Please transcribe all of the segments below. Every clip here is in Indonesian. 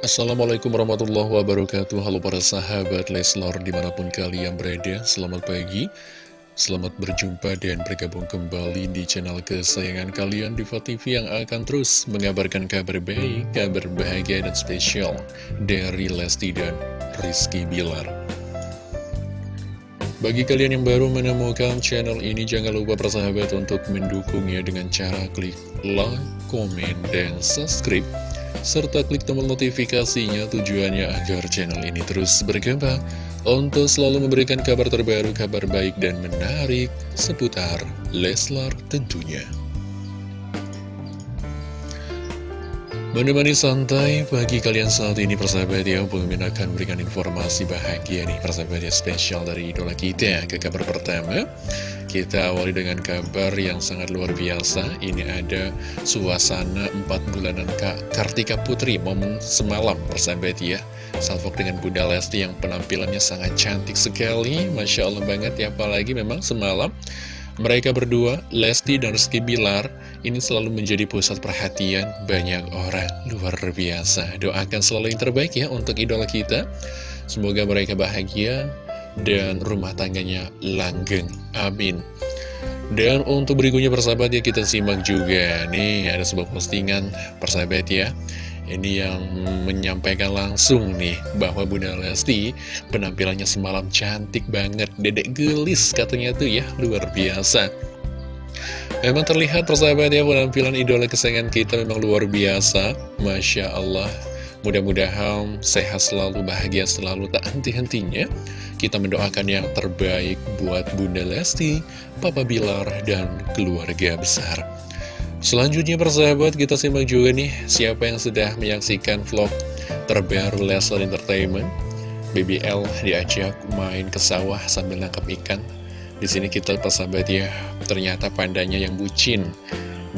Assalamualaikum warahmatullahi wabarakatuh. Halo para sahabat Leslor di mana pun kalian berada Selamat pagi. Selamat berjumpa dan bergabung kembali di channel kesayangan kalian Diva TV yang akan terus mengabarkan kabar baik, kabar bahagia dan spesial Dari Lesti dan Rizky Bilar. Bagi kalian yang baru menemukan channel ini Jangan lupa persahabat untuk mendukungnya dengan cara klik like, komen, dan subscribe serta klik tombol notifikasinya tujuannya agar channel ini terus berkembang untuk selalu memberikan kabar terbaru, kabar baik dan menarik seputar Leslar tentunya. Menemani santai pagi kalian saat ini persahabat ya Pemimpin akan memberikan informasi bahagia nih persahabat ya spesial dari idola kita Ke kabar pertama kita awali dengan kabar yang sangat luar biasa Ini ada suasana 4 bulanan Kak Kartika Putri Momen semalam persahabat ya Salvok dengan Bunda Lesti yang penampilannya sangat cantik sekali Masya Allah banget ya Apalagi memang semalam mereka berdua, Lesti dan Rizky Bilar, ini selalu menjadi pusat perhatian banyak orang. Luar biasa. Doakan selalu yang terbaik ya untuk idola kita. Semoga mereka bahagia, dan rumah tangganya langgeng. Amin. Dan untuk berikutnya persahabat ya kita simak juga. Nih ada sebuah postingan persahabat ya. Ini yang menyampaikan langsung nih bahwa Bunda Lesti penampilannya semalam cantik banget Dedek gelis katanya tuh ya. Luar biasa. Memang terlihat persahabat ya penampilan idola kesayangan kita memang luar biasa. Masya Allah Mudah-mudahan sehat selalu, bahagia selalu, tak henti-hentinya kita mendoakan yang terbaik buat Bunda Lesti, Papa Bilar, dan keluarga besar. Selanjutnya persahabat kita simak juga nih siapa yang sudah menyaksikan vlog terbaru Leslar Entertainment. BBL diajak main ke sawah sambil nangkap ikan. Di sini kita persahabat ya, ternyata pandanya yang bucin.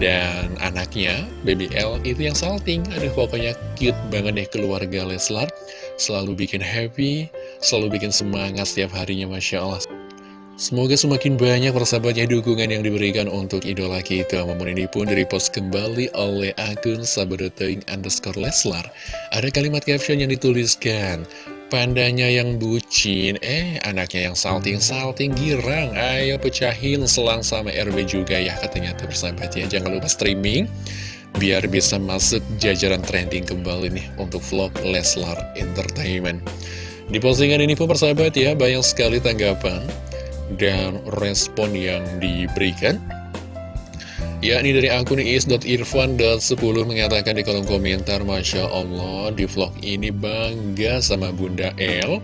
Dan anaknya, BBL itu yang salting. Aduh pokoknya cute banget deh keluarga Leslar. Selalu bikin happy, selalu bikin semangat setiap harinya Masya Allah Semoga semakin banyak persahabatnya dukungan yang diberikan untuk idola kita Momen ini pun direpost kembali oleh akun sahabateng underscore Leslar Ada kalimat caption yang dituliskan Pandanya yang bucin, eh anaknya yang salting-salting girang. Ayo pecahin selang sama RB juga ya katanya tuh persahabatnya Jangan lupa streaming biar bisa masuk jajaran trending kembali nih untuk vlog Leslar Entertainment. Di postingan ini pun persahabat ya, banyak sekali tanggapan dan respon yang diberikan. Yakni dari akun is.irfan.10 mengatakan di kolom komentar, Masya Allah, di vlog ini bangga sama Bunda El.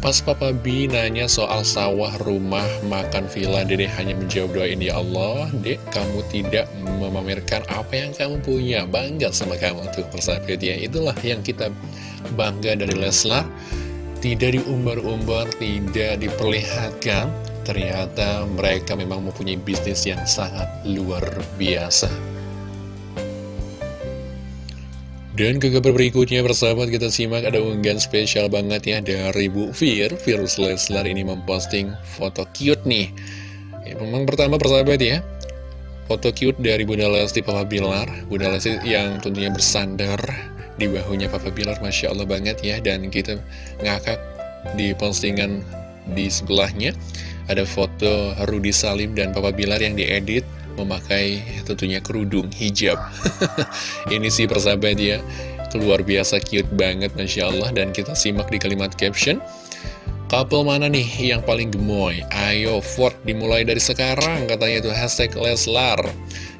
Pas Papa B nanya soal sawah, rumah, makan villa, Dede hanya menjawab doain ya Allah, Dek, kamu tidak memamerkan apa yang kamu punya. Bangga sama kamu tuh, persahabat ya. Itulah yang kita bangga dari Leslar tidak diumbar-umbar, tidak diperlihatkan, ternyata mereka memang mempunyai bisnis yang sangat luar biasa. Dan ke kabar berikutnya persahabat kita simak ada unggahan spesial banget ya dari Bu Fir Virus Leslar ini memposting foto cute nih. Ya, Memang pertama persahabat ya Foto cute dari Bunda Lesti Papa Bilar. Bunda Lesti yang tentunya bersandar di bahunya Papa Bilar Masya Allah banget ya. Dan kita ngakak di postingan di sebelahnya ada foto Rudi Salim dan Papa Bilar yang diedit memakai tentunya kerudung hijab. Ini sih persahabat ya. Luar biasa cute banget Masya Allah. Dan kita simak di kalimat caption. Couple mana nih yang paling gemoy? Ayo Ford dimulai dari sekarang katanya itu hashtag Leslar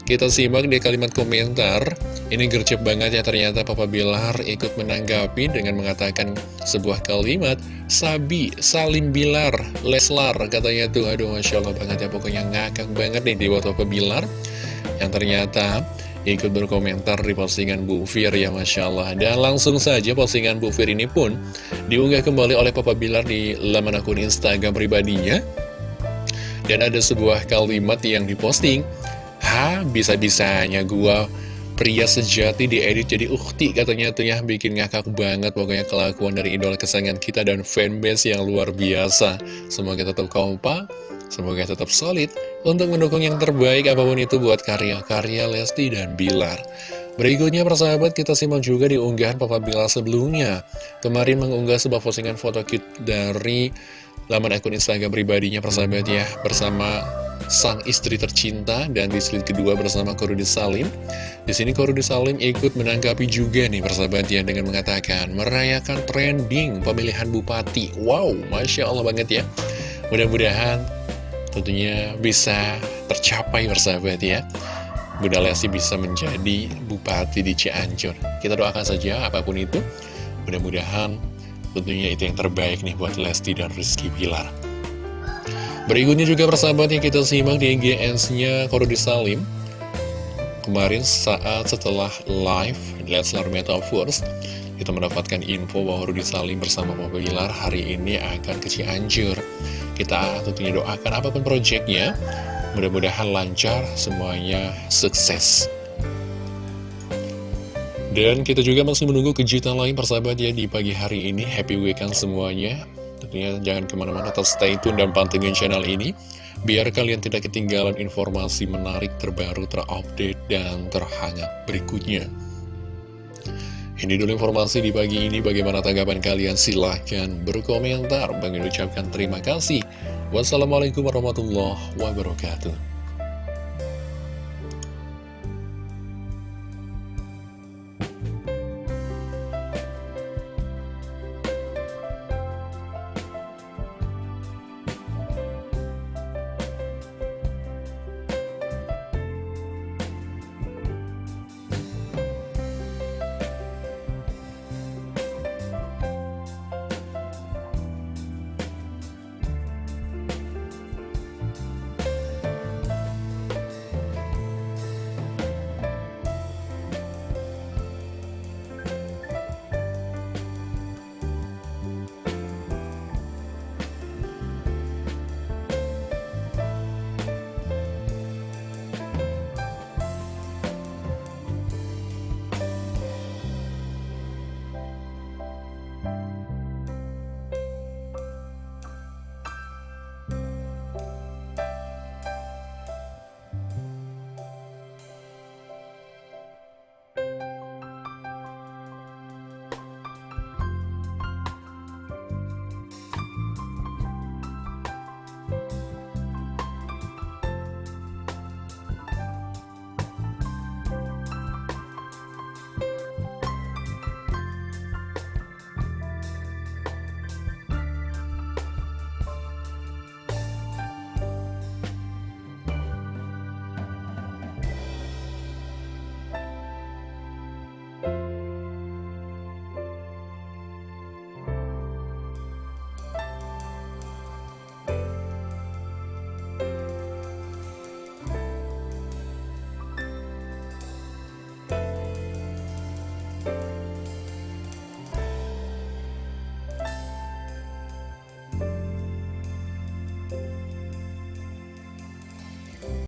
Kita simak di kalimat komentar. Ini gercep banget ya ternyata Papa Bilar ikut menanggapi dengan mengatakan sebuah kalimat Sabi, Salim Bilar, Leslar katanya tuh. Aduh Masya Allah banget ya pokoknya ngakak banget nih di buat Papa Bilar. Yang ternyata ikut berkomentar di postingan Bu Fir ya Masya Allah. Dan langsung saja postingan Bu Fir ini pun diunggah kembali oleh Papa Bilar di laman akun Instagram pribadinya. Dan ada sebuah kalimat yang diposting Bisa-bisanya gua pria sejati diedit jadi ukti katanya tuh ya. Bikin ngakak banget pokoknya kelakuan dari idola kesayangan kita dan fanbase yang luar biasa. Semoga tetap kompak semoga tetap solid untuk mendukung yang terbaik apa pun itu buat karya-karya Lesti dan Bilar. Berikutnya persahabat kita simak juga di unggahan Papa Bilar sebelumnya. Kemarin mengunggah sebuah postingan foto cute dari laman akun Instagram pribadinya persahabat ya Bersama sang istri tercinta dan di slide kedua bersama Korudi Salim di sini Korudi Salim ikut menanggapi juga nih persahabat ya dengan mengatakan merayakan trending pemilihan bupati Wow, Masya Allah banget ya Mudah-mudahan tentunya bisa tercapai persahabat ya Bunda Lesti bisa menjadi bupati di Cianjur. Kita doakan saja apa pun itu. Mudah-mudahan tentunya itu yang terbaik nih buat Lesti dan Rizky Pilar. Berikutnya juga persahabat yang kita simak di GS-nya Korudi Salim. Kemarin saat setelah live Leslar Metaverse, kita mendapatkan info bahwa Rudi Salim bersama Papa Bilar hari ini akan ke Cianjur. Kita tentunya doakan apa pun proyeknya, Mudah-mudahan lancar, semuanya sukses. Dan kita juga masih menunggu kejutan lain persahabat ya di pagi hari ini. Happy weekend semuanya. Tentunya jangan ke mana-mana, tetap stay tune dan pantengin channel ini. Biar kalian tidak ketinggalan informasi menarik terbaru, terupdate, dan terhangat berikutnya. Ini dulu informasi di pagi ini. Bagaimana tanggapan kalian? Silahkan berkomentar. Bang ucapkan terima kasih. Wassalamualaikum warahmatullahi wabarakatuh.